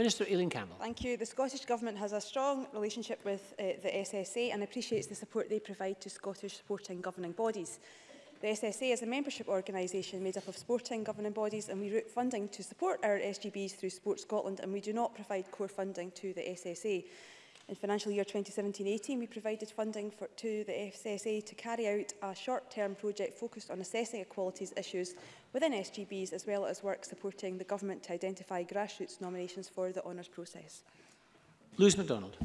Minister Eileen Campbell. Thank you. The Scottish Government has a strong relationship with uh, the SSA and appreciates the support they provide to Scottish sporting governing bodies. The SSA is a membership organisation made up of sporting governing bodies and we route funding to support our SGBs through Sport Scotland and we do not provide core funding to the SSA. In financial year 2017-18, we provided funding for, to the FSSA to carry out a short-term project focused on assessing equalities issues within SGBs, as well as work supporting the government to identify grassroots nominations for the honours process. Lewis MacDonald.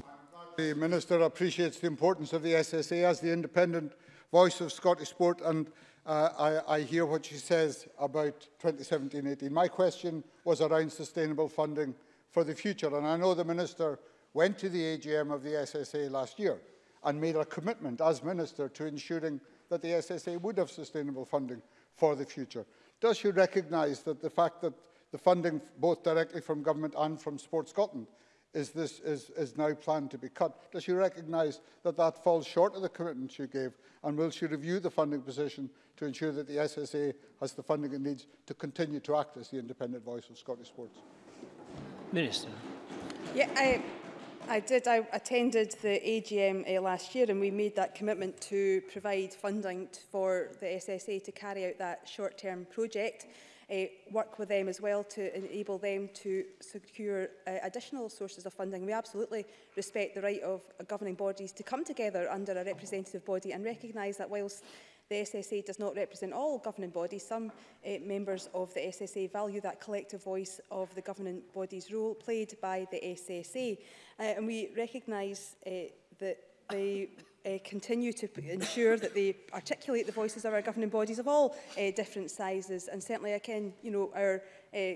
The Minister appreciates the importance of the SSA as the independent voice of Scottish sport, and uh, I, I hear what she says about 2017-18. My question was around sustainable funding for the future, and I know the Minister went to the AGM of the SSA last year and made a commitment as Minister to ensuring that the SSA would have sustainable funding for the future. Does she recognise that the fact that the funding both directly from government and from Sport Scotland is, this, is, is now planned to be cut. Does she recognise that that falls short of the commitment she gave? And will she review the funding position to ensure that the SSA has the funding it needs to continue to act as the independent voice of Scottish sports? Minister. Yeah, I, I did. I attended the AGM uh, last year and we made that commitment to provide funding for the SSA to carry out that short-term project uh, work with them as well to enable them to secure uh, additional sources of funding. We absolutely respect the right of uh, governing bodies to come together under a representative body and recognise that whilst the SSA does not represent all governing bodies. Some uh, members of the SSA value that collective voice of the governing body's role played by the SSA. Uh, and we recognise uh, that the uh, continue to ensure that they articulate the voices of our governing bodies of all uh, different sizes. And certainly, again, you know, our uh,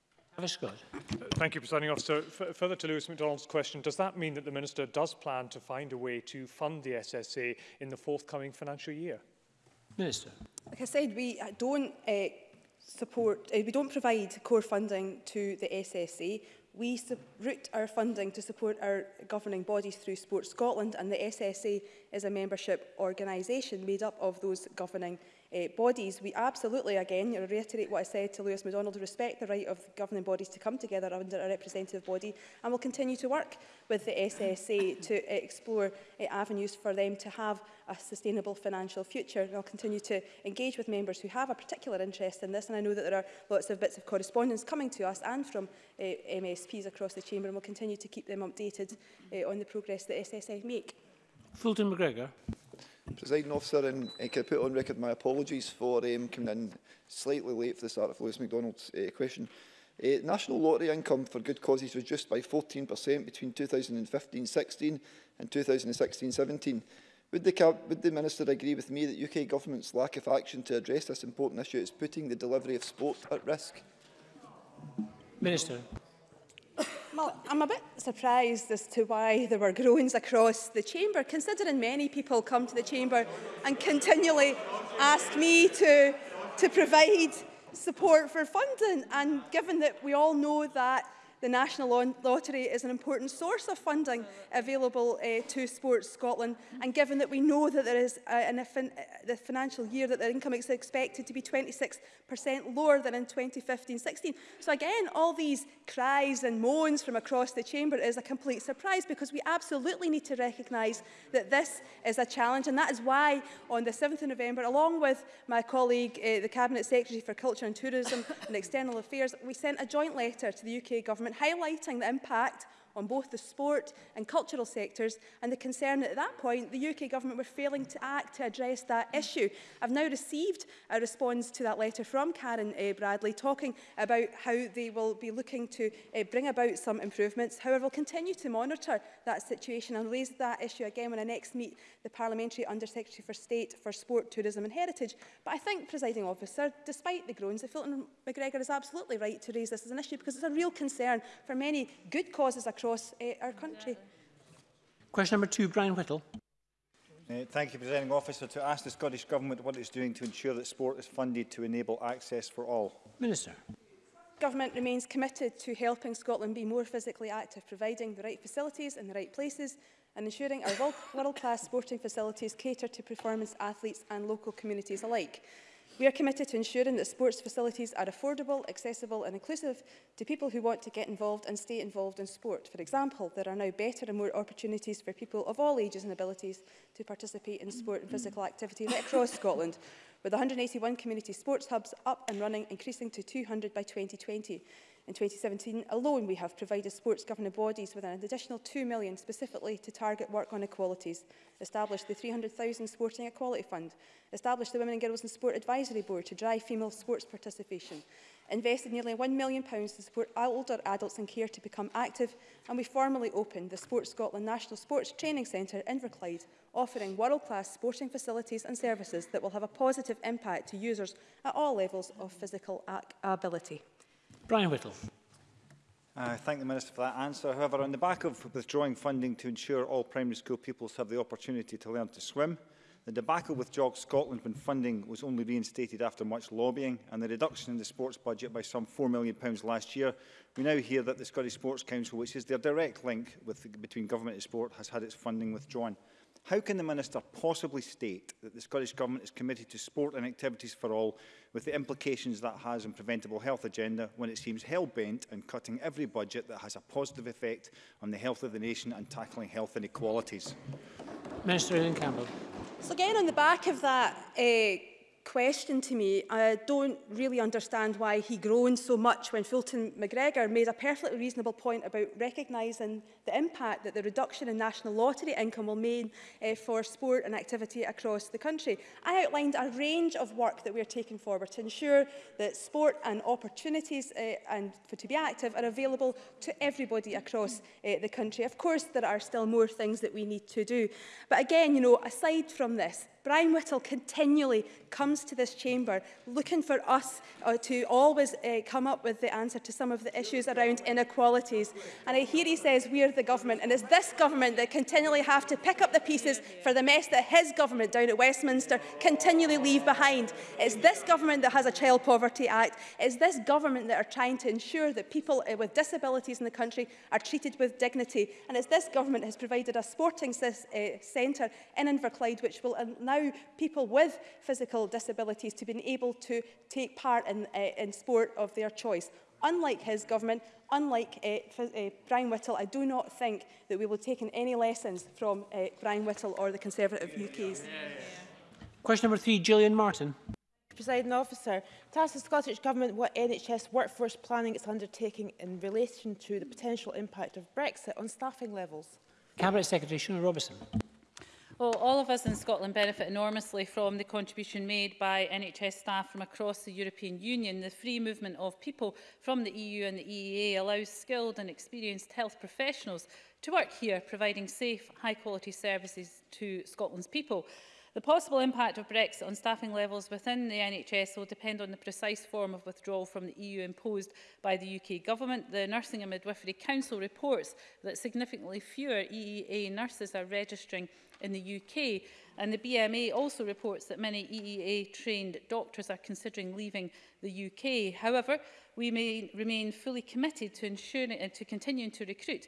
Travis Scott. Thank you, Presiding Officer. F further to Lewis MacDonald's question, does that mean that the Minister does plan to find a way to fund the SSA in the forthcoming financial year? Minister. Like I said, we uh, don't uh, support, uh, we don't provide core funding to the SSA. We route our funding to support our governing bodies through Sport Scotland and the SSA is a membership organisation made up of those governing bodies uh, bodies, we absolutely, again, reiterate what I said to Lewis MacDonald, respect the right of governing bodies to come together under a representative body and will continue to work with the SSA to explore uh, avenues for them to have a sustainable financial future. And I'll continue to engage with members who have a particular interest in this. And I know that there are lots of bits of correspondence coming to us and from uh, eh, MSPs across the Chamber and we'll continue to keep them updated uh, on the progress that SSA make. Fulton McGregor. Presiding officer, and uh, can I put on record my apologies for um, coming in slightly late for the start of Lewis MacDonald's uh, question. Uh, national lottery income for good causes reduced by 14% between 2015-16 and 2016-17. Would the, would the Minister agree with me that UK Government's lack of action to address this important issue is putting the delivery of sport at risk? Minister. Well, I'm a bit surprised as to why there were groans across the chamber, considering many people come to the chamber and continually ask me to, to provide support for funding. And given that we all know that the National Lottery is an important source of funding available uh, to Sports Scotland. And given that we know that there is uh, eh, in fin eh, the financial year that the income is expected to be 26% lower than in 2015-16. So again, all these cries and moans from across the chamber is a complete surprise because we absolutely need to recognise that this is a challenge. And that is why on the 7th of November, along with my colleague, uh, the Cabinet Secretary for Culture and Tourism and External Affairs, we sent a joint letter to the UK Government government highlighting the impact on both the sport and cultural sectors and the concern that at that point the UK government were failing to act to address that issue. I've now received a response to that letter from Karen uh, Bradley talking about how they will be looking to uh, bring about some improvements. However, we'll continue to monitor that situation and raise that issue again when I next meet the Parliamentary Undersecretary for State for Sport, Tourism and Heritage. But I think, presiding officer, despite the groans, the Fulton McGregor is absolutely right to raise this as an issue because it's a real concern for many good causes across across uh, our country. Question number two, Brian Whittle. Uh, thank you, Presiding Officer. To ask the Scottish Government what it is doing to ensure that sport is funded to enable access for all. Minister. Government remains committed to helping Scotland be more physically active, providing the right facilities in the right places and ensuring our world-class sporting facilities cater to performance athletes and local communities alike. We are committed to ensuring that sports facilities are affordable, accessible and inclusive to people who want to get involved and stay involved in sport. For example, there are now better and more opportunities for people of all ages and abilities to participate in sport and physical activity right across Scotland, with 181 community sports hubs up and running, increasing to 200 by 2020. In 2017 alone, we have provided sports governing bodies with an additional £2 million specifically to target work on equalities, established the 300,000 Sporting Equality Fund, established the Women and Girls in Sport Advisory Board to drive female sports participation, invested nearly £1 million to support older adults in care to become active, and we formally opened the Sports Scotland National Sports Training Centre in Inverclyde, offering world-class sporting facilities and services that will have a positive impact to users at all levels of physical ability. Brian Whittle. I uh, thank the Minister for that answer. However, on the back of withdrawing funding to ensure all primary school pupils have the opportunity to learn to swim, the debacle with Jog Scotland when funding was only reinstated after much lobbying and the reduction in the sports budget by some £4 million last year, we now hear that the Scottish Sports Council, which is their direct link with, between government and sport, has had its funding withdrawn. How can the Minister possibly state that the Scottish Government is committed to sport and activities for all with the implications that has on preventable health agenda when it seems hell-bent on cutting every budget that has a positive effect on the health of the nation and tackling health inequalities? Minister Ian Campbell. So again, on the back of that uh, question to me. I don't really understand why he groaned so much when Fulton McGregor made a perfectly reasonable point about recognising the impact that the reduction in national lottery income will mean uh, for sport and activity across the country. I outlined a range of work that we are taking forward to ensure that sport and opportunities uh, and for to be active are available to everybody across uh, the country. Of course, there are still more things that we need to do. But again, you know, aside from this, Brian Whittle continually comes to this chamber looking for us uh, to always uh, come up with the answer to some of the issues around inequalities. And I hear he says we are the government, and it's this government that continually have to pick up the pieces for the mess that his government down at Westminster continually leave behind. It's this government that has a Child Poverty Act. It's this government that are trying to ensure that people uh, with disabilities in the country are treated with dignity. And it's this government that has provided a sporting uh, centre in Inverclyde which will now allow people with physical disabilities to be able to take part in, uh, in sport of their choice. Unlike his government, unlike uh, uh, Brian Whittle, I do not think that we will take in any lessons from uh, Brian Whittle or the Conservative UKs. Question number three, Gillian Martin. Presiding officer, to ask the Scottish Government what NHS workforce planning it's undertaking in relation to the potential impact of Brexit on staffing levels. Cabinet Secretary Shona Robertson. Well, all of us in Scotland benefit enormously from the contribution made by NHS staff from across the European Union. The free movement of people from the EU and the EEA allows skilled and experienced health professionals to work here, providing safe, high-quality services to Scotland's people. The possible impact of Brexit on staffing levels within the NHS will depend on the precise form of withdrawal from the EU imposed by the UK Government. The Nursing and Midwifery Council reports that significantly fewer EEA nurses are registering in the UK. And the BMA also reports that many EEA-trained doctors are considering leaving the UK. However, we may remain fully committed to ensuring and to continuing to recruit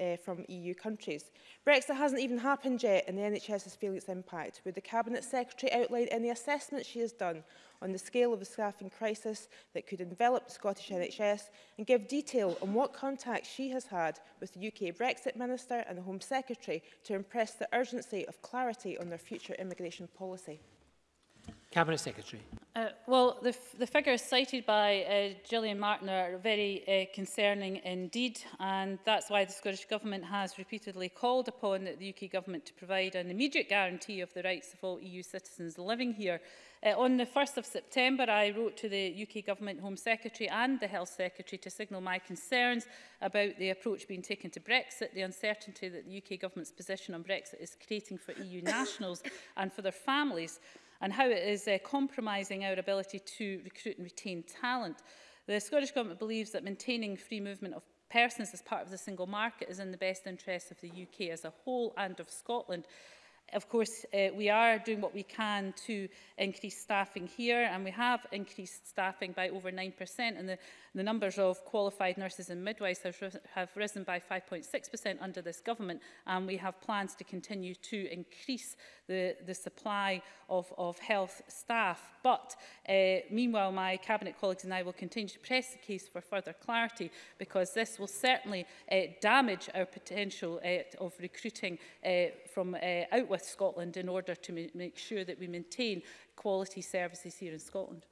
uh, from EU countries. Brexit hasn't even happened yet and the NHS is feeling its impact. Would the Cabinet Secretary outline any assessment she has done on the scale of the staffing crisis that could envelop the Scottish NHS and give detail on what contacts she has had with the UK Brexit Minister and the Home Secretary to impress the urgency of clarity on their future immigration policy? Cabinet Secretary. Uh, well, the, the figures cited by uh, Gillian Martin are very uh, concerning indeed, and that's why the Scottish Government has repeatedly called upon the UK Government to provide an immediate guarantee of the rights of all EU citizens living here. Uh, on the 1st of September, I wrote to the UK Government Home Secretary and the Health Secretary to signal my concerns about the approach being taken to Brexit, the uncertainty that the UK Government's position on Brexit is creating for EU nationals and for their families and how it is uh, compromising our ability to recruit and retain talent. The Scottish Government believes that maintaining free movement of persons as part of the single market is in the best interests of the UK as a whole and of Scotland. Of course, uh, we are doing what we can to increase staffing here, and we have increased staffing by over 9%, and the, the numbers of qualified nurses and midwives have, have risen by 5.6% under this government, and we have plans to continue to increase the, the supply of, of health staff. But uh, meanwhile, my Cabinet colleagues and I will continue to press the case for further clarity because this will certainly uh, damage our potential uh, of recruiting uh, from uh, out with Scotland in order to make sure that we maintain quality services here in Scotland.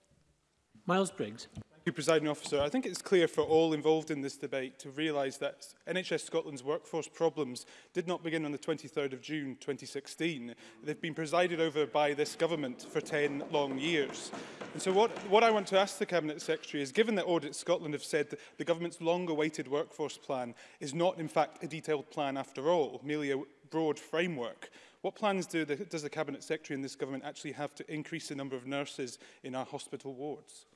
Miles Briggs you, Presiding Officer. I think it's clear for all involved in this debate to realise that NHS Scotland's workforce problems did not begin on the 23rd of June 2016. They've been presided over by this government for 10 long years. And so what, what I want to ask the Cabinet Secretary is, given that Audit Scotland have said that the government's long-awaited workforce plan is not, in fact, a detailed plan after all, merely a broad framework, What plans do the, does the Cabinet Secretary and this government actually have to increase the number of nurses in our hospital wards?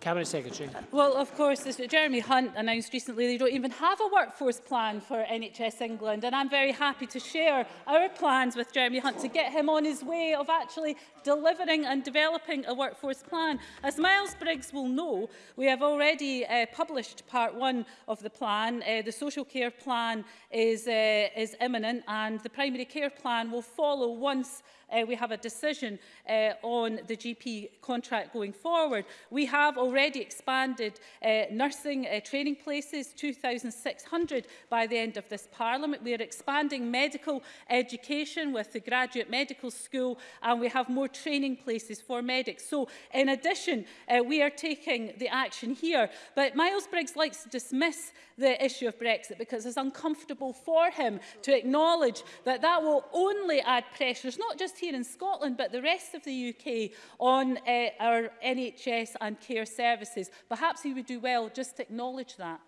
Cabinet Secretary. Uh, well, of course, as Jeremy Hunt announced recently, they don't even have a workforce plan for NHS England, and I'm very happy to share our plans with Jeremy Hunt to get him on his way of actually delivering and developing a workforce plan. As Miles Briggs will know, we have already uh, published part one of the plan. Uh, the social care plan is, uh, is imminent and the primary care plan will follow once uh, we have a decision uh, on the GP contract going forward. We have already expanded uh, nursing uh, training places, 2,600 by the end of this Parliament. We are expanding medical education with the Graduate Medical School and we have more training places for medics. So in addition, uh, we are taking the action here. But Miles Briggs likes to dismiss the issue of Brexit because it's uncomfortable for him to acknowledge that that will only add pressures, not just here in Scotland, but the rest of the UK on uh, our NHS and care services. Perhaps he would do well just to acknowledge that.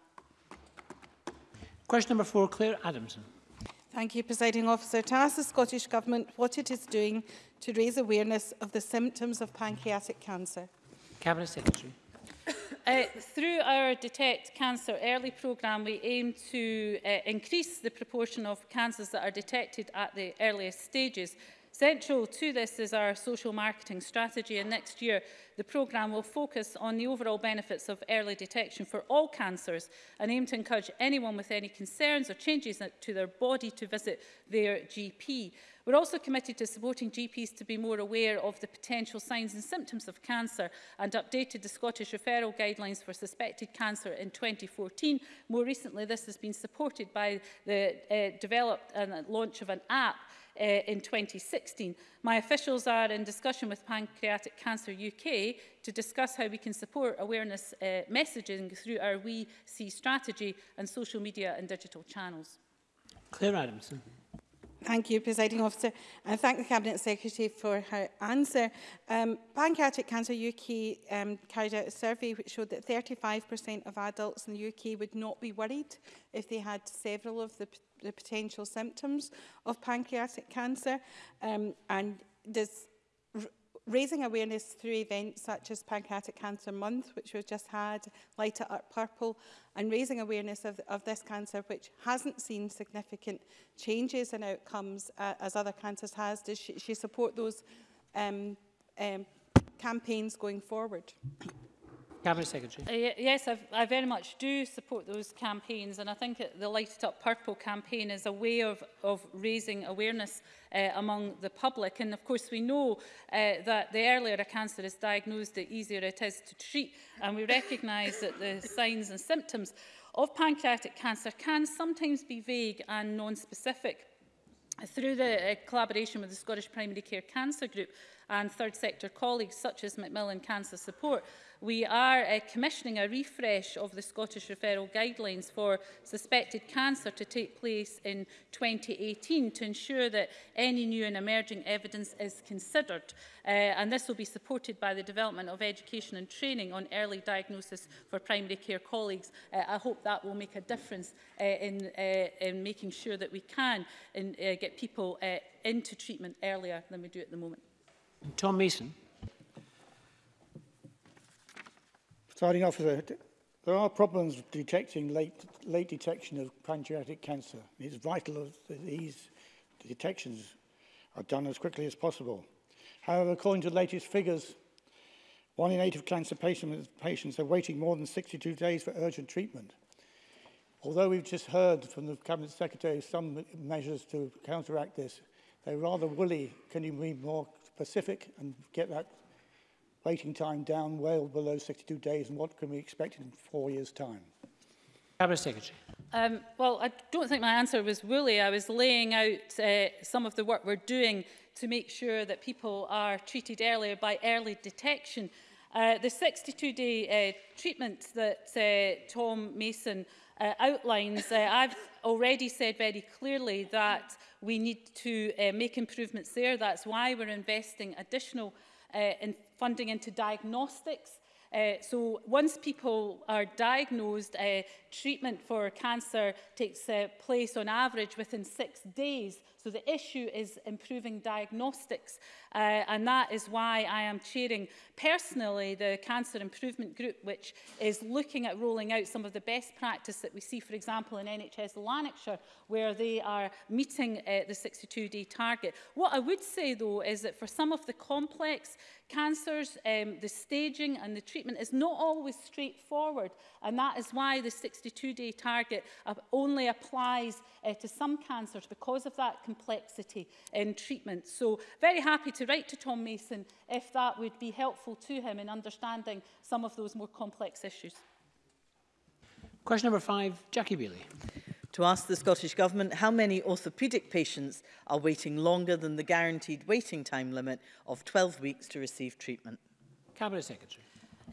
Question number four, Claire Adamson. Thank you, Presiding Officer. To ask the Scottish Government what it is doing to raise awareness of the symptoms of pancreatic cancer? Cabinet Secretary. Uh, through our Detect Cancer Early programme, we aim to uh, increase the proportion of cancers that are detected at the earliest stages. Central to this is our social marketing strategy and next year the programme will focus on the overall benefits of early detection for all cancers and aim to encourage anyone with any concerns or changes to their body to visit their GP. We're also committed to supporting GPs to be more aware of the potential signs and symptoms of cancer and updated the Scottish referral guidelines for suspected cancer in 2014. More recently, this has been supported by the uh, developed and launch of an app uh, in 2016. My officials are in discussion with Pancreatic Cancer UK to discuss how we can support awareness uh, messaging through our We See strategy and social media and digital channels. Claire Adamson. Thank you, Presiding Officer, and thank the Cabinet Secretary for her answer. Um, Pancreatic Cancer UK um, carried out a survey which showed that 35% of adults in the UK would not be worried if they had several of the, the potential symptoms of pancreatic cancer. Um, and does Raising awareness through events such as Pancreatic Cancer Month, which we've just had, Light It Up Purple, and raising awareness of, of this cancer, which hasn't seen significant changes in outcomes uh, as other cancers has. Does she, she support those um, um, campaigns going forward? Cabinet Secretary. Uh, yes, I've, I very much do support those campaigns and I think the Light It Up Purple campaign is a way of, of raising awareness uh, among the public and of course we know uh, that the earlier a cancer is diagnosed the easier it is to treat and we recognise that the signs and symptoms of pancreatic cancer can sometimes be vague and non-specific through the uh, collaboration with the Scottish Primary Care Cancer Group and third sector colleagues such as Macmillan Cancer Support, we are uh, commissioning a refresh of the Scottish referral guidelines for suspected cancer to take place in 2018 to ensure that any new and emerging evidence is considered. Uh, and this will be supported by the development of education and training on early diagnosis for primary care colleagues. Uh, I hope that will make a difference uh, in, uh, in making sure that we can in, uh, get people uh, into treatment earlier than we do at the moment. Tom Mason. Starting off, there are problems with detecting late, late detection of pancreatic cancer. It's vital that these detections are done as quickly as possible. However, according to the latest figures, one in eight of cancer patients, patients are waiting more than 62 days for urgent treatment. Although we've just heard from the Cabinet Secretary some measures to counteract this, they're rather woolly. Can you be more specific and get that waiting time down well below 62 days and what can we expect in four years' time? Cabinet Secretary. Um, well, I don't think my answer was woolly. I was laying out uh, some of the work we're doing to make sure that people are treated earlier by early detection. Uh, the 62-day uh, treatment that uh, Tom Mason uh, outlines, uh, I've already said very clearly that we need to uh, make improvements there. That's why we're investing additional uh, in funding into diagnostics Uh, so once people are diagnosed, uh, treatment for cancer takes uh, place on average within six days. So the issue is improving diagnostics. Uh, and that is why I am chairing personally the Cancer Improvement Group, which is looking at rolling out some of the best practice that we see, for example, in NHS Lanarkshire, where they are meeting uh, the 62-day target. What I would say, though, is that for some of the complex Cancers, um, the staging and the treatment is not always straightforward and that is why the 62-day target only applies uh, to some cancers because of that complexity in treatment. So very happy to write to Tom Mason if that would be helpful to him in understanding some of those more complex issues. Question number five, Jackie Bailey to ask the Scottish Government how many orthopaedic patients are waiting longer than the guaranteed waiting time limit of 12 weeks to receive treatment. Cabinet Secretary.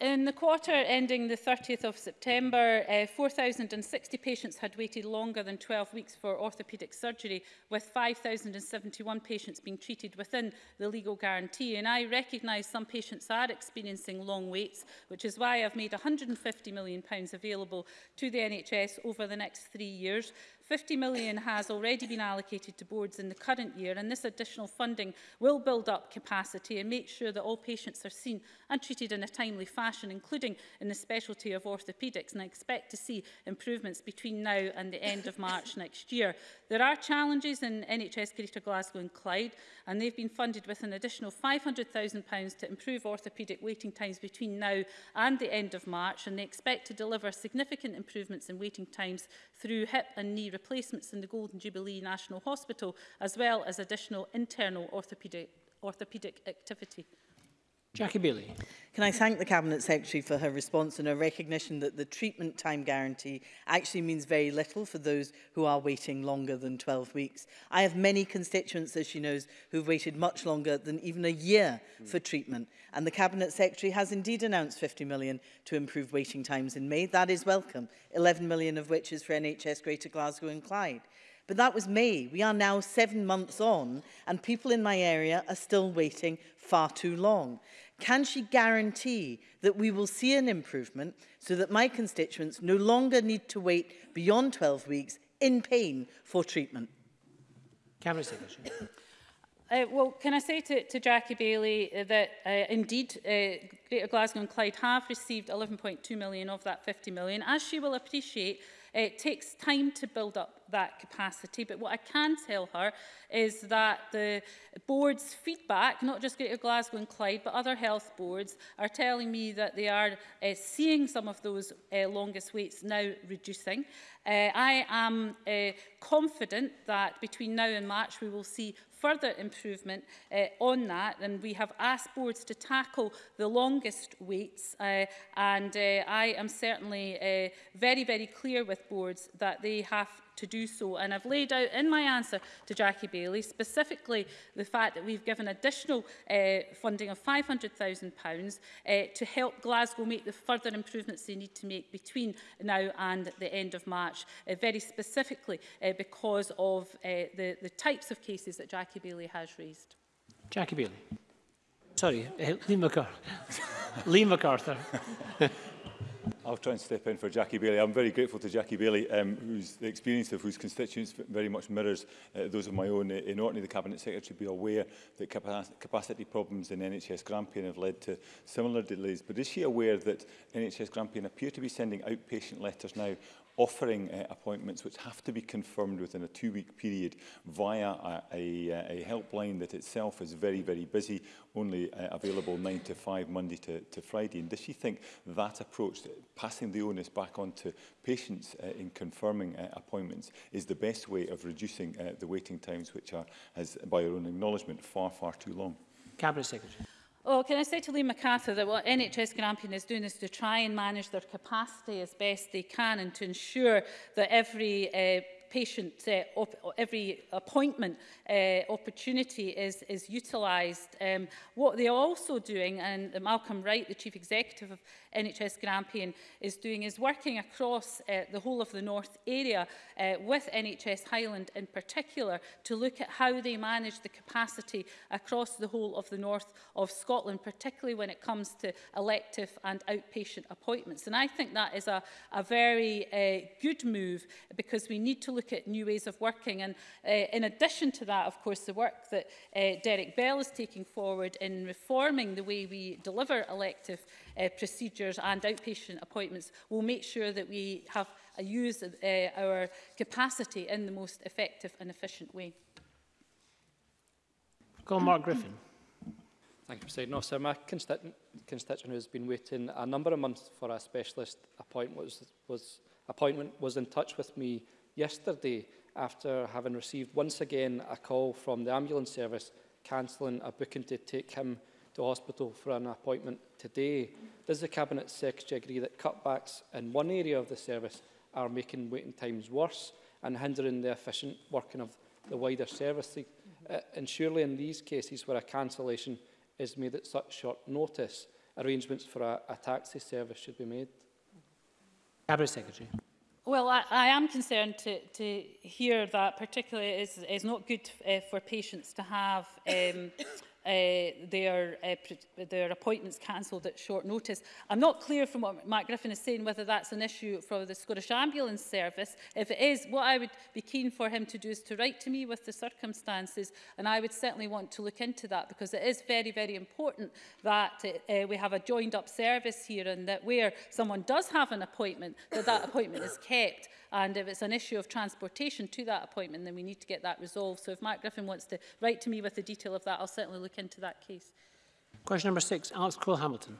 In the quarter ending the 30th of September, uh, 4,060 patients had waited longer than 12 weeks for orthopaedic surgery, with 5,071 patients being treated within the legal guarantee. And I recognise some patients are experiencing long waits, which is why I've made £150 million available to the NHS over the next three years 50 million has already been allocated to boards in the current year and this additional funding will build up capacity and make sure that all patients are seen and treated in a timely fashion, including in the specialty of orthopaedics. And I expect to see improvements between now and the end of March next year. There are challenges in NHS Greater Glasgow and Clyde and they've been funded with an additional £500,000 to improve orthopaedic waiting times between now and the end of March and they expect to deliver significant improvements in waiting times through hip and knee replacements in the Golden Jubilee National Hospital, as well as additional internal orthopaedic, orthopaedic activity. Jackie Bailey. Can I thank the Cabinet Secretary for her response and her recognition that the treatment time guarantee actually means very little for those who are waiting longer than 12 weeks. I have many constituents, as she knows, who've waited much longer than even a year mm. for treatment. And the Cabinet Secretary has indeed announced 50 million to improve waiting times in May. That is welcome, 11 million of which is for NHS Greater Glasgow and Clyde. But that was May. We are now seven months on and people in my area are still waiting far too long. Can she guarantee that we will see an improvement so that my constituents no longer need to wait beyond 12 weeks in pain for treatment? Cameron Secretary. Uh, well, can I say to, to Jackie Bailey uh, that uh, indeed uh, Greater Glasgow and Clyde have received 11.2 million of that 50 million. As she will appreciate, It takes time to build up that capacity, but what I can tell her is that the board's feedback, not just Greater Glasgow and Clyde, but other health boards, are telling me that they are uh, seeing some of those uh, longest waits now reducing. Uh, I am uh, confident that between now and March we will see further improvement uh, on that and we have asked boards to tackle the longest waits uh, and uh, I am certainly uh, very, very clear with boards that they have to do so. And I've laid out in my answer to Jackie Bailey specifically the fact that we've given additional uh, funding of £500,000 uh, eh, to help Glasgow make the further improvements they need to make between now and the end of March, uh, very specifically uh, because of uh, the, the types of cases that Jackie Bailey has raised. Jackie Bailey. Sorry, uh, Lee MacArthur. Lee MacArthur. I'll try and step in for Jackie Bailey. I'm very grateful to Jackie Bailey, um, whose the experience of whose constituents very much mirrors uh, those of my own. Uh, in Orkney, the Cabinet Secretary be aware that capacity problems in NHS Grampian have led to similar delays. But is she aware that NHS Grampian appear to be sending outpatient letters now offering uh, appointments which have to be confirmed within a two-week period via a, a, uh, a helpline that itself is very, very busy, only uh, available 9 to 5 Monday to, to Friday. And does she think that approach, passing the onus back on to patients uh, in confirming uh, appointments, is the best way of reducing uh, the waiting times, which are, as by her own acknowledgement, far, far too long? Cabinet Secretary. Oh, can I say to Lee MacArthur that what NHS Grampian is doing is to try and manage their capacity as best they can and to ensure that every uh, patient, uh, every appointment uh, opportunity is, is utilized Um, what they are also doing, and Malcolm Wright, the Chief Executive of NHS Grampian, is doing is working across uh, the whole of the North area uh, with NHS Highland in particular to look at how they manage the capacity across the whole of the North of Scotland, particularly when it comes to elective and outpatient appointments. And I think that is a, a very uh, good move because we need to look look at new ways of working. And uh, in addition to that, of course, the work that uh, Derek Bell is taking forward in reforming the way we deliver elective uh, procedures and outpatient appointments will make sure that we have uh, use uh, our capacity in the most effective and efficient way. Call Mark Griffin. Thank you, President Officer. My constituent, constituent who has been waiting a number of months for a specialist appointment was, was, appointment was in touch with me yesterday after having received once again a call from the ambulance service cancelling a booking to take him to hospital for an appointment today. Does the Cabinet Secretary agree that cutbacks in one area of the service are making waiting times worse and hindering the efficient working of the wider service? Uh, and surely in these cases where a cancellation is made at such short notice, arrangements for a, a taxi service should be made. Cabinet Secretary. Well, I, I am concerned to, to hear that particularly is, is not good uh, for patients to have um, uh, their, uh, their appointments cancelled at short notice. I'm not clear from what Mark Griffin is saying whether that's an issue for the Scottish Ambulance Service. If it is, what I would be keen for him to do is to write to me with the circumstances, and I would certainly want to look into that because it is very, very important that uh, uh we have a joined up service here and that where someone does have an appointment, that that appointment is kept And if it's an issue of transportation to that appointment, then we need to get that resolved. So if Mark Griffin wants to write to me with the detail of that, I'll certainly look into that case. Question number six, Alex Cole-Hamilton.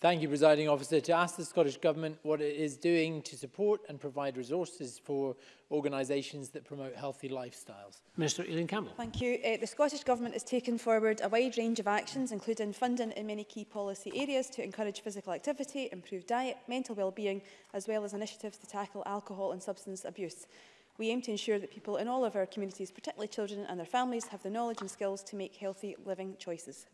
Thank you, Presiding Officer. To ask the Scottish Government what it is doing to support and provide resources for organisations that promote healthy lifestyles. Minister Eileen Campbell. Thank you. Uh, the Scottish Government has taken forward a wide range of actions, including funding in many key policy areas to encourage physical activity, improve diet, mental well-being, as well as initiatives to tackle alcohol and substance abuse. We aim to ensure that people in all of our communities, particularly children and their families, have the knowledge and skills to make healthy living choices.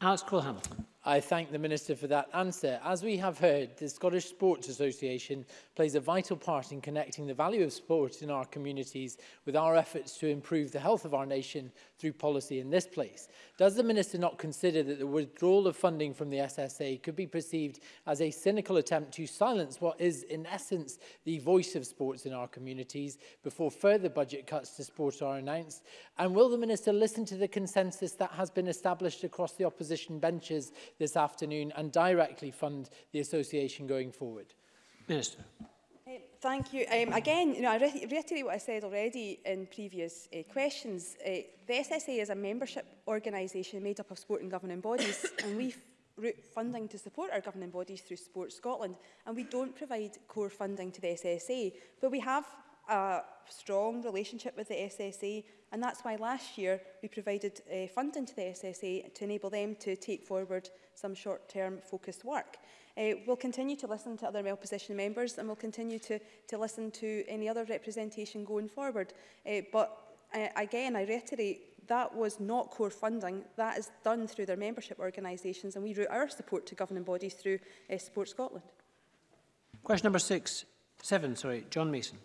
Alex Cole-Hamilton. I thank the Minister for that answer. As we have heard, the Scottish Sports Association plays a vital part in connecting the value of sport in our communities with our efforts to improve the health of our nation through policy in this place. Does the Minister not consider that the withdrawal of funding from the SSA could be perceived as a cynical attempt to silence what is, in essence, the voice of sports in our communities before further budget cuts to sport are announced? And will the Minister listen to the consensus that has been established across the opposition benches this afternoon and directly fund the association going forward. Minister. Eh, thank you. Um, again, you know, I re reiterate what I said already in previous uh, questions. Uh, the SSA is a membership organisation made up of sport and governing bodies, and we route funding to support our governing bodies through Sport Scotland, and we don't provide core funding to the SSA, but we have a strong relationship with the SSA and that's why last year we provided uh, funding to the SSA to enable them to take forward some short-term focused work. Uh, we'll continue to listen to other well-positioned members and we'll continue to, to listen to any other representation going forward. Uh, but uh, again, I reiterate, that was not core funding. That is done through their membership organisations and we route our support to governing bodies through uh, Support Scotland. Question number six, seven, sorry, John Mason.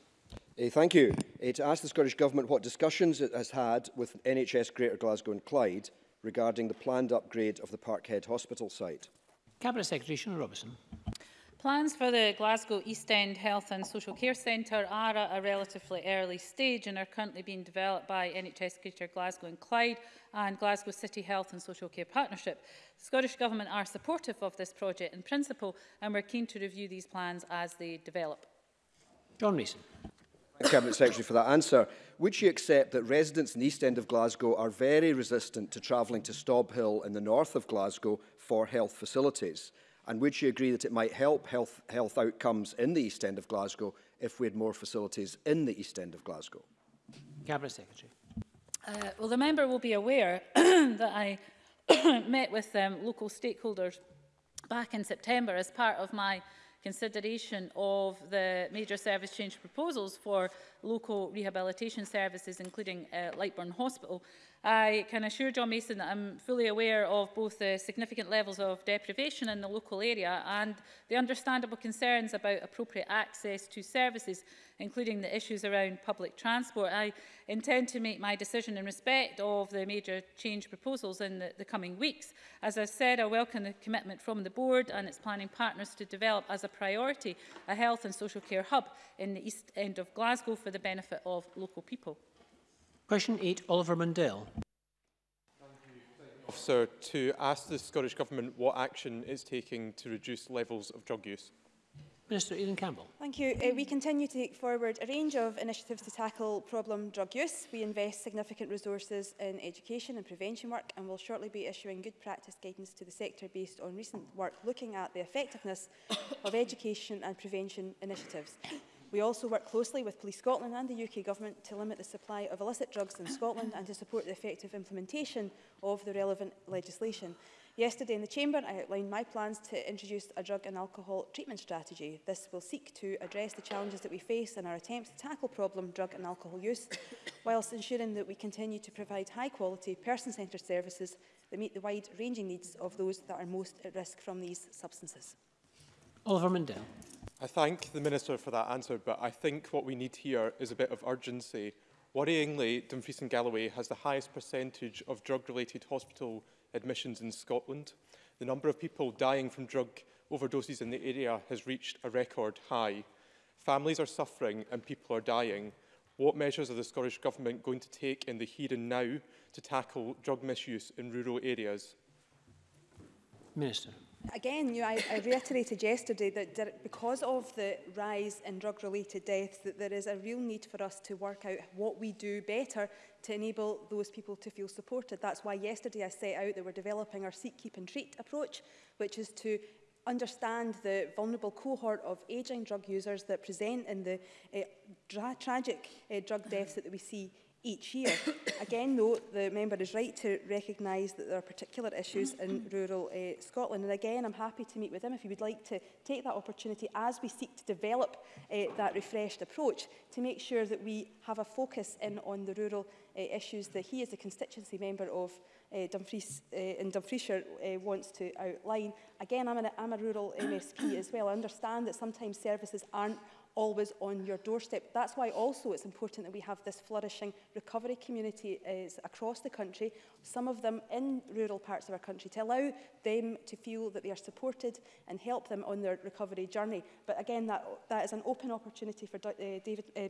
Uh, thank you. Uh, to ask the Scottish Government what discussions it has had with NHS Greater Glasgow and Clyde regarding the planned upgrade of the Parkhead Hospital site. Cabinet Secretary Shona Robertson. Plans for the Glasgow East End Health and Social Care Centre are at a relatively early stage and are currently being developed by NHS Greater Glasgow and Clyde and Glasgow City Health and Social Care Partnership. The Scottish Government are supportive of this project in principle and we're keen to review these plans as they develop. John Mason. Cabinet Secretary for that answer. Would she accept that residents in the east end of Glasgow are very resistant to travelling to Stob Hill in the north of Glasgow for health facilities? And would she agree that it might help health, health outcomes in the east end of Glasgow if we had more facilities in the east end of Glasgow? Cabinet Secretary. Uh, well, the member will be aware that I met with um, local stakeholders back in September as part of my consideration of the major service change proposals for local rehabilitation services, including uh, Lightburn Hospital, I can assure John Mason that I'm fully aware of both the significant levels of deprivation in the local area and the understandable concerns about appropriate access to services, including the issues around public transport. I intend to make my decision in respect of the major change proposals in the, the coming weeks. As I've said, I welcome the commitment from the Board and its planning partners to develop as a priority a health and social care hub in the east end of Glasgow for the benefit of local people. Question 8, Oliver Mundell. Officer, to ask the Scottish Government what action it's taking to reduce levels of drug use. Minister Aidan Campbell. Thank you. Uh, we continue to take forward a range of initiatives to tackle problem drug use. We invest significant resources in education and prevention work and will shortly be issuing good practice guidance to the sector based on recent work looking at the effectiveness of education and prevention initiatives. We also work closely with Police Scotland and the UK Government to limit the supply of illicit drugs in Scotland and to support the effective implementation of the relevant legislation. Yesterday in the Chamber, I outlined my plans to introduce a drug and alcohol treatment strategy. This will seek to address the challenges that we face in our attempts to tackle problem drug and alcohol use, whilst ensuring that we continue to provide high-quality, person-centred services that meet the wide-ranging needs of those that are most at risk from these substances. Oliver Mundell. I thank the Minister for that answer, but I think what we need here is a bit of urgency. Worryingly, Dumfries and Galloway has the highest percentage of drug-related hospital admissions in Scotland. The number of people dying from drug overdoses in the area has reached a record high. Families are suffering and people are dying. What measures are the Scottish Government going to take in the here and now to tackle drug misuse in rural areas? Minister. Again, you know, I, I reiterated yesterday that there, because of the rise in drug-related deaths, that there is a real need for us to work out what we do better to enable those people to feel supported. That's why yesterday I set out that we're developing our seek, keep and treat approach, which is to understand the vulnerable cohort of ageing drug users that present in the uh, eh, tra tragic uh, drug deaths that we see each year. Again, though, the member is right to recognise that there are particular issues in rural uh, Scotland. And again, I'm happy to meet with him if he would like to take that opportunity as we seek to develop uh, that refreshed approach to make sure that we have a focus in on the rural uh, issues that he, as a constituency member of uh, Dumfries, uh, in Dumfriesshire, uh, wants to outline. Again, I'm, an, I'm a rural MSP as well. I understand that sometimes services aren't always on your doorstep. That's why also it's important that we have this flourishing recovery community is across the country, some of them in rural parts of our country, to allow them to feel that they are supported and help them on their recovery journey. But again, that, that is an open opportunity for uh, David, uh,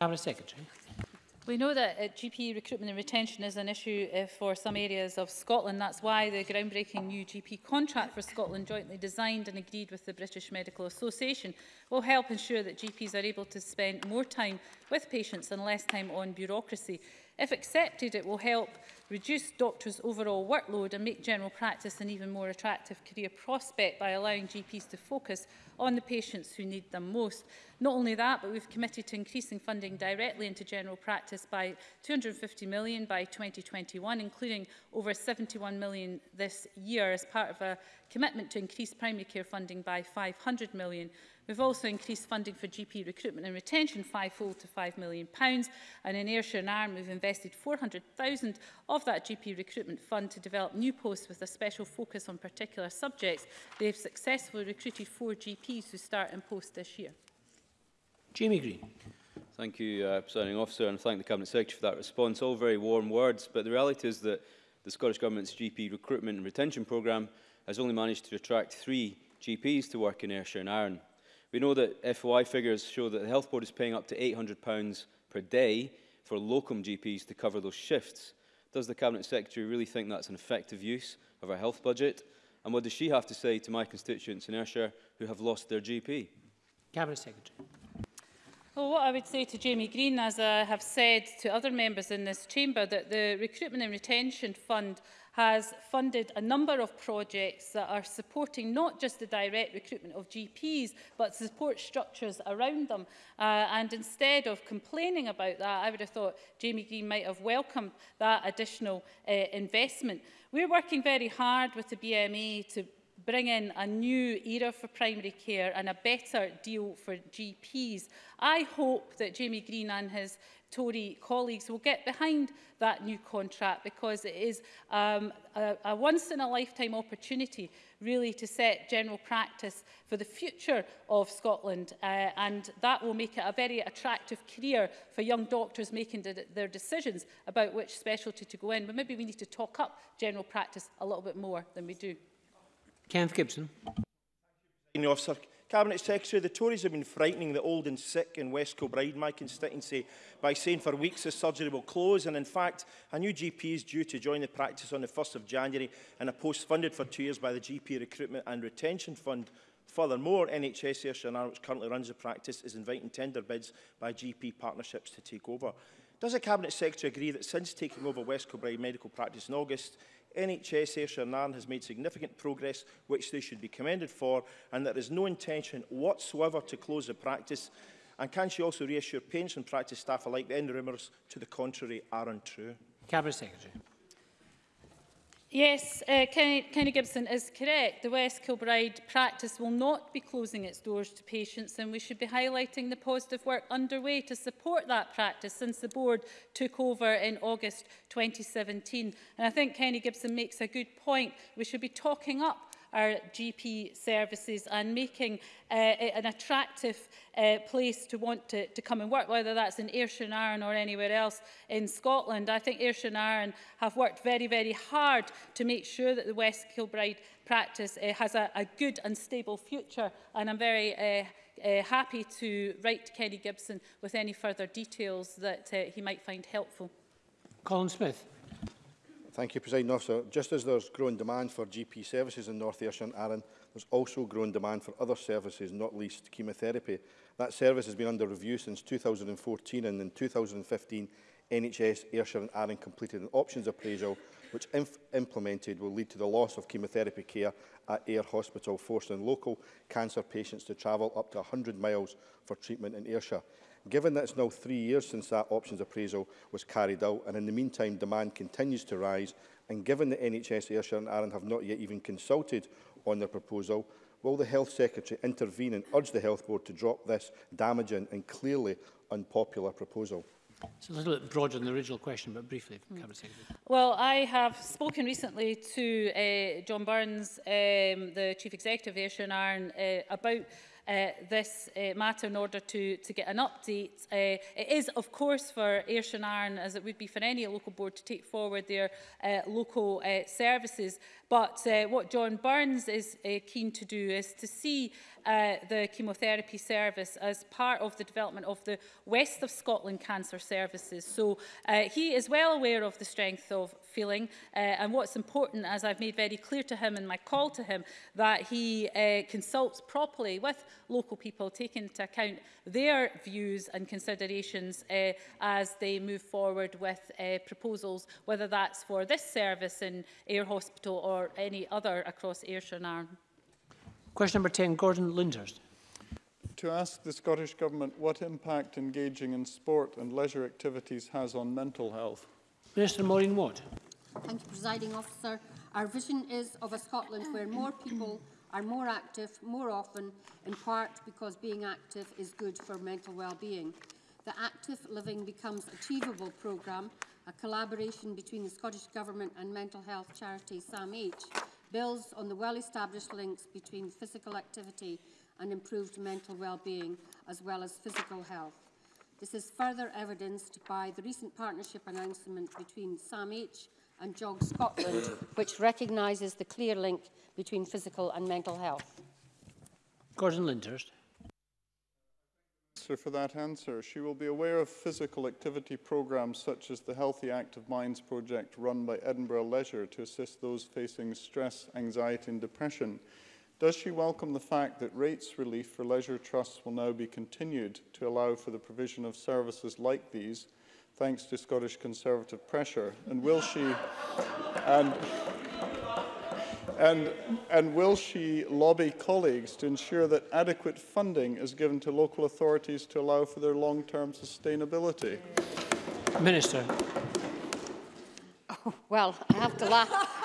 Cabinet Secretary. We know that uh, GP recruitment and retention is an issue uh, for some areas of Scotland. That's why the groundbreaking new GP contract for Scotland, jointly designed and agreed with the British Medical Association, will help ensure that GPs are able to spend more time with patients and less time on bureaucracy. If accepted, it will help reduce doctors' overall workload and make general practice an even more attractive career prospect by allowing GPs to focus on the patients who need them most. Not only that, but we've committed to increasing funding directly into general practice by 250 million by 2021, including over 71 million this year as part of a commitment to increase primary care funding by 500 million We've also increased funding for GP recruitment and retention fivefold to £5 million. Pounds, and in Ayrshire and Arm, we've invested 400,000 of that GP recruitment fund to develop new posts with a special focus on particular subjects. They've successfully recruited four GPs who start in post this year. Jamie Green. Thank you, uh, Presiding Officer, and thank the Cabinet Secretary for that response. All very warm words, but the reality is that the Scottish Government's GP recruitment and retention programme has only managed to attract three GPs to work in Ayrshire and Arran. We know that FOI figures show that the Health Board is paying up to £800 per day for locum GPs to cover those shifts. Does the Cabinet Secretary really think that's an effective use of our health budget? And what does she have to say to my constituents in Ayrshire who have lost their GP? Cabinet Secretary. Well, what I would say to Jamie Green, as I have said to other members in this chamber, that the Recruitment and Retention Fund has funded a number of projects that are supporting not just the direct recruitment of GPs, but support structures around them. Uh, and instead of complaining about that, I would have thought Jamie Green might have welcomed that additional uh, investment. We're working very hard with the BMA to bring in a new era for primary care and a better deal for GPs. I hope that Jamie Green and his Tory colleagues will get behind that new contract because it is um, a, a once-in-a-lifetime opportunity really to set general practice for the future of Scotland uh, and that will make it a very attractive career for young doctors making de their decisions about which specialty to go in but maybe we need to talk up general practice a little bit more than we do. Kenneth Gibson. Officer, Cabinet Secretary, the Tories have been frightening the old and sick in West Kilbride, my constituency, by saying for weeks the surgery will close. And in fact, a new GP is due to join the practice on the 1st of January and a post funded for two years by the GP Recruitment and Retention Fund Furthermore, NHS Air which currently runs the practice, is inviting tender bids by GP partnerships to take over. Does the Cabinet Secretary agree that since taking over West Kilbride Medical Practice in August, NHS and Shanarn has made significant progress which they should be commended for and there is no intention whatsoever to close the practice and can she also reassure patients and practice staff alike the end rumours to the contrary are untrue? Cabinet Secretary. Yes, uh, Kenny Gibson is correct. The West Kilbride practice will not be closing its doors to patients and we should be highlighting the positive work underway to support that practice since the board took over in August 2017. And I think Kenny Gibson makes a good point. We should be talking up our GP services and making uh, an attractive uh, place to want to, to come and work, whether that's in Ayrshire and Arran or anywhere else in Scotland. I think Ayrshire and Arran have worked very, very hard to make sure that the West Kilbride practice uh, has a, a good and stable future and I'm very uh, uh, happy to write to Kenny Gibson with any further details that uh, he might find helpful. Colin Smith. Thank you, President Officer. Just as there's growing demand for GP services in North Ayrshire and Arran, there's also growing demand for other services, not least chemotherapy. That service has been under review since 2014 and in 2015 NHS, Ayrshire and Arran completed an options appraisal which if implemented will lead to the loss of chemotherapy care at Ayr Hospital, forcing local cancer patients to travel up to 100 miles for treatment in Ayrshire. Given that it's now three years since that options appraisal was carried out, and in the meantime demand continues to rise, and given that NHS Ayrshire and Arran have not yet even consulted on their proposal, will the Health Secretary intervene and urge the Health Board to drop this damaging and clearly unpopular proposal? It's a little bit broader than the original question, but briefly, mm. Cabinet Secretary. Well, I have spoken recently to uh, John Burns, um, the Chief Executive of Ayrshire and Arran, uh, about uh, this uh, matter in order to, to get an update. Uh, it is, of course, for and Shanairn, as it would be for any local board, to take forward their uh, local uh, services. But uh, what John Burns is uh, keen to do is to see uh, the chemotherapy service as part of the development of the West of Scotland Cancer Services. So uh, he is well aware of the strength of feeling. Uh, and what's important, as I've made very clear to him in my call to him, that he uh, consults properly with local people, taking into account their views and considerations uh, as they move forward with uh, proposals, whether that's for this service in Air Hospital or any other across Ayrshire and Arne. Question number 10, Gordon Linders. To ask the Scottish Government what impact engaging in sport and leisure activities has on mental health. Minister Maureen Watt. Thank you, Presiding Officer. Our vision is of a Scotland where more people are more active more often, in part because being active is good for mental well-being. The Active Living Becomes Achievable programme, a collaboration between the Scottish Government and mental health charity SAMH, builds on the well-established links between physical activity and improved mental well-being, as well as physical health. This is further evidenced by the recent partnership announcement between SAMH and Jog Scotland, which recognises the clear link between physical and mental health? Gordon Lyndhurst. For that answer, she will be aware of physical activity programmes such as the Healthy Active Minds project run by Edinburgh Leisure to assist those facing stress, anxiety and depression. Does she welcome the fact that rates relief for leisure trusts will now be continued to allow for the provision of services like these thanks to Scottish Conservative pressure? And will she... and, and, and will she lobby colleagues to ensure that adequate funding is given to local authorities to allow for their long-term sustainability? Minister. Oh, well, I have to laugh.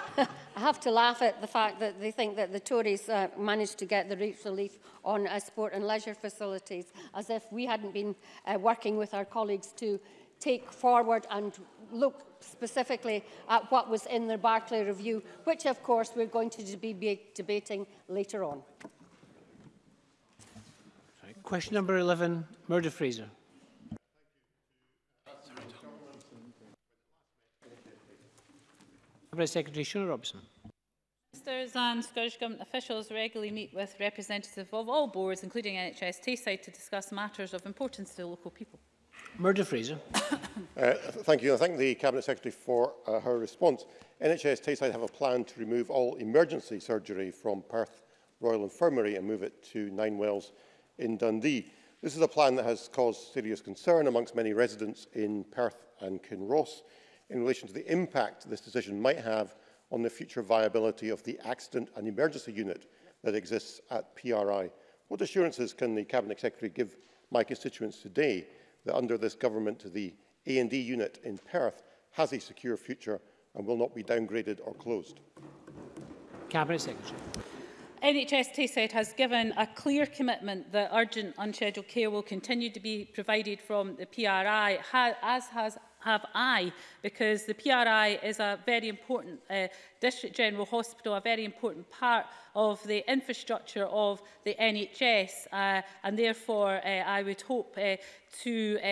I have to laugh at the fact that they think that the Tories uh, managed to get the rates relief on uh, sport and leisure facilities as if we hadn't been uh, working with our colleagues to take forward and look specifically at what was in the Barclay Review, which of course we're going to be debating later on. Question number 11, Murder Fraser. Cabinet Secretary Shona Robson. Ministers and Scottish Government officials regularly meet with representatives of all boards, including NHS Tayside, to discuss matters of importance to local people. Murdo Fraser. uh, thank you. I thank the Cabinet Secretary for uh, her response. NHS Tayside have a plan to remove all emergency surgery from Perth Royal Infirmary and move it to Nine Wells in Dundee. This is a plan that has caused serious concern amongst many residents in Perth and Kinross in relation to the impact this decision might have on the future viability of the accident and emergency unit that exists at PRI. What assurances can the Cabinet Secretary give my constituents today that under this government the A&D unit in Perth has a secure future and will not be downgraded or closed. Cabinet Secretary. NHS Tayside has given a clear commitment that urgent unscheduled care will continue to be provided from the PRI, as has have I, because the PRI is a very important uh, District General Hospital, a very important part of the infrastructure of the NHS, uh, and therefore uh, I would hope uh, to uh,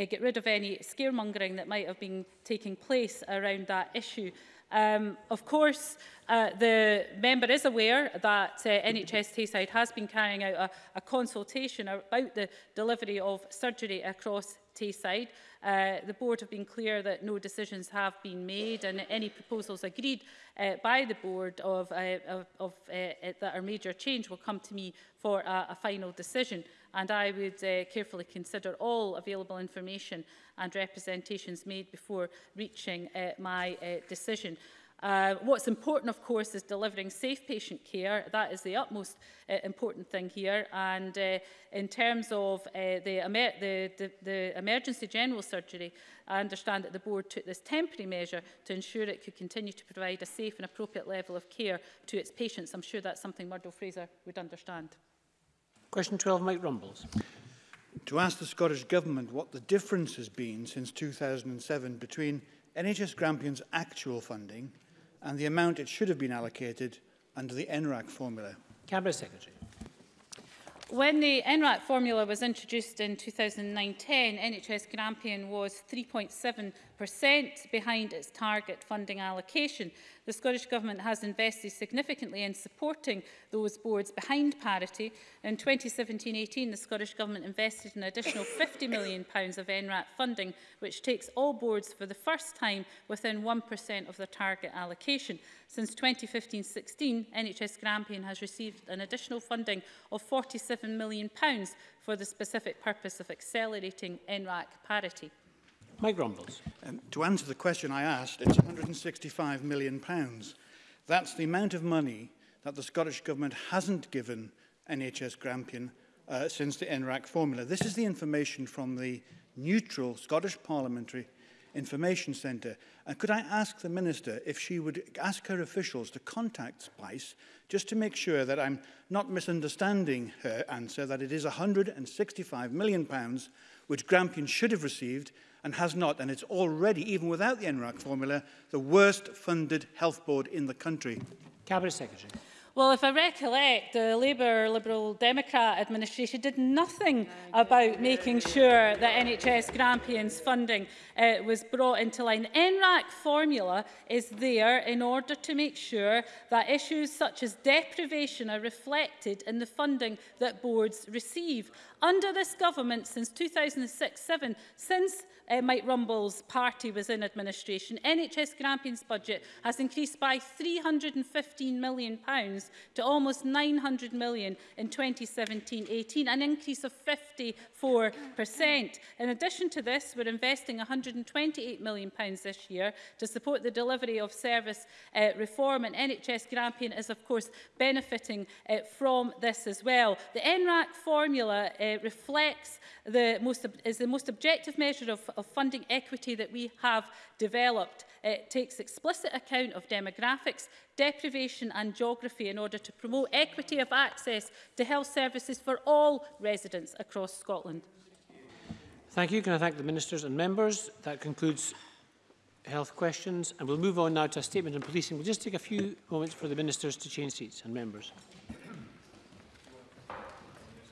uh, get rid of any scaremongering that might have been taking place around that issue. Um, of course, uh, the member is aware that uh, NHS Tayside has been carrying out a, a consultation about the delivery of surgery across Tayside. Uh, the board have been clear that no decisions have been made and any proposals agreed uh, by the board of, uh, of, of, uh, that are major change will come to me for a, a final decision and I would uh, carefully consider all available information and representations made before reaching uh, my uh, decision. Uh, what's important, of course, is delivering safe patient care. That is the utmost uh, important thing here. And uh, in terms of uh, the, emer the, the, the emergency general surgery, I understand that the board took this temporary measure to ensure it could continue to provide a safe and appropriate level of care to its patients. I'm sure that's something Murdo Fraser would understand. Question 12, Mike Rumbles. To ask the Scottish Government what the difference has been since 2007 between NHS Grampian's actual funding and the amount it should have been allocated under the NRAC formula. Cabinet Secretary. When the NRAT formula was introduced in 2009-10, NHS Grampian was 3.7% behind its target funding allocation. The Scottish Government has invested significantly in supporting those boards behind parity. In 2017-18, the Scottish Government invested an additional £50 million pounds of NRAT funding, which takes all boards for the first time within 1% of their target allocation. Since 2015-16, NHS Grampian has received an additional funding of £47 £7 million for the specific purpose of accelerating NRAC parity? Mike Grumbles. Um, to answer the question I asked, it's £165 million. That's the amount of money that the Scottish Government hasn't given NHS Grampian uh, since the NRAC formula. This is the information from the neutral Scottish parliamentary Information Centre. And could I ask the Minister if she would ask her officials to contact Spice just to make sure that I'm not misunderstanding her answer, that it is £165 million pounds which Grampian should have received and has not, and it's already, even without the NRAC formula, the worst funded health board in the country. Cabinet Secretary. Well, if I recollect, the Labour Liberal Democrat administration did nothing about making sure that NHS Grampians funding uh, was brought into line. The NRAC formula is there in order to make sure that issues such as deprivation are reflected in the funding that boards receive. Under this government since 2006-7, since uh, Mike Rumble's party was in administration, NHS Grampians budget has increased by £315 million pounds to almost 900 million in 2017-18, an increase of 54%. In addition to this, we're investing 128 million pounds this year to support the delivery of service uh, reform and NHS Grampian is of course benefiting uh, from this as well. The NRAC formula uh, reflects the most is the most objective measure of, of funding equity that we have developed. It takes explicit account of demographics, deprivation and geography in order to promote equity of access to health services for all residents across Scotland. Thank you. Can I thank the ministers and members? That concludes health questions and we'll move on now to a statement on policing. We'll just take a few moments for the ministers to change seats and members.